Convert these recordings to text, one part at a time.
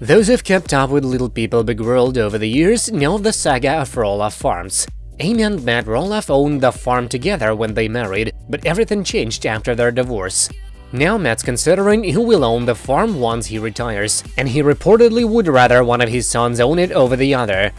Those who've kept up with Little People Big World over the years know the saga of Roloff Farms. Amy and Matt Roloff owned the farm together when they married, but everything changed after their divorce. Now Matt's considering who will own the farm once he retires, and he reportedly would rather one of his sons own it over the other.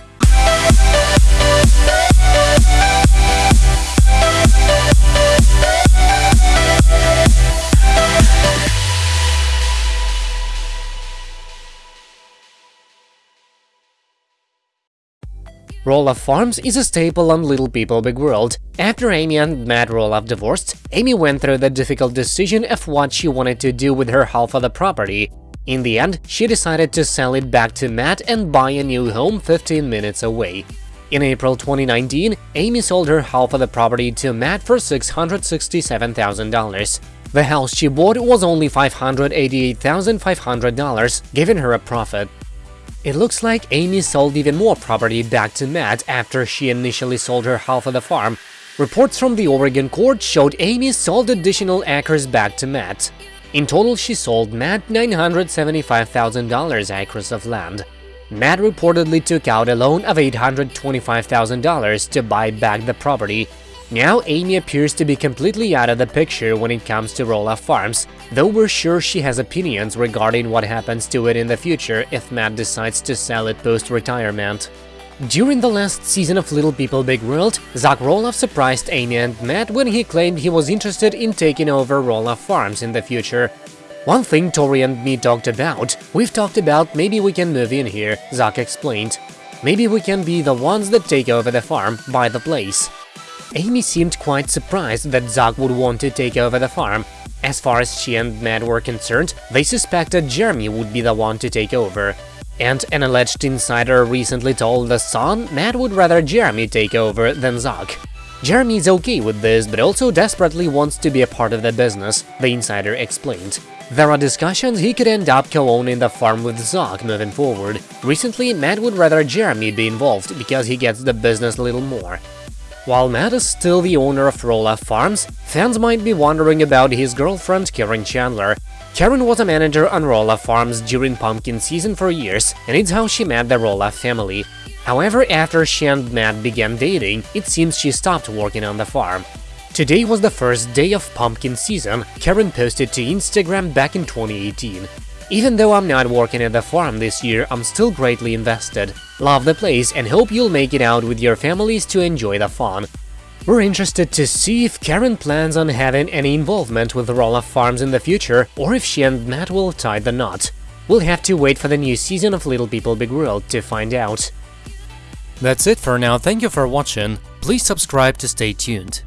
Roloff Farms is a staple on Little People Big World. After Amy and Matt Roloff divorced, Amy went through the difficult decision of what she wanted to do with her half of the property. In the end, she decided to sell it back to Matt and buy a new home 15 minutes away. In April 2019, Amy sold her half of the property to Matt for $667,000. The house she bought was only $588,500, giving her a profit. It looks like Amy sold even more property back to Matt after she initially sold her half of the farm. Reports from the Oregon court showed Amy sold additional acres back to Matt. In total, she sold Matt $975,000 acres of land. Matt reportedly took out a loan of $825,000 to buy back the property, now Amy appears to be completely out of the picture when it comes to Roloff Farms, though we're sure she has opinions regarding what happens to it in the future if Matt decides to sell it post-retirement. During the last season of Little People Big World, Zach Roloff surprised Amy and Matt when he claimed he was interested in taking over Roloff Farms in the future. One thing Tori and me talked about, we've talked about maybe we can move in here, Zach explained. Maybe we can be the ones that take over the farm, buy the place. Amy seemed quite surprised that Zach would want to take over the farm. As far as she and Matt were concerned, they suspected Jeremy would be the one to take over. And an alleged insider recently told The Sun Matt would rather Jeremy take over than Zach. Jeremy's okay with this, but also desperately wants to be a part of the business, the insider explained. There are discussions he could end up co-owning the farm with Zach moving forward. Recently, Matt would rather Jeremy be involved because he gets the business a little more. While Matt is still the owner of Roloff Farms, fans might be wondering about his girlfriend Caryn Chandler. Caryn was a manager on Roloff Farms during pumpkin season for years, and it's how she met the Roloff family. However, after she and Matt began dating, it seems she stopped working on the farm. Today was the first day of pumpkin season, Caryn posted to Instagram back in 2018. Even though I'm not working at the farm this year, I'm still greatly invested. Love the place and hope you'll make it out with your families to enjoy the fun. We're interested to see if Caryn plans on having any involvement with the Roloff Farms in the future, or if she and Matt will tie the knot. We'll have to wait for the new season of Little People Big World to find out. That's it for now, thank you for watching, please subscribe to stay tuned.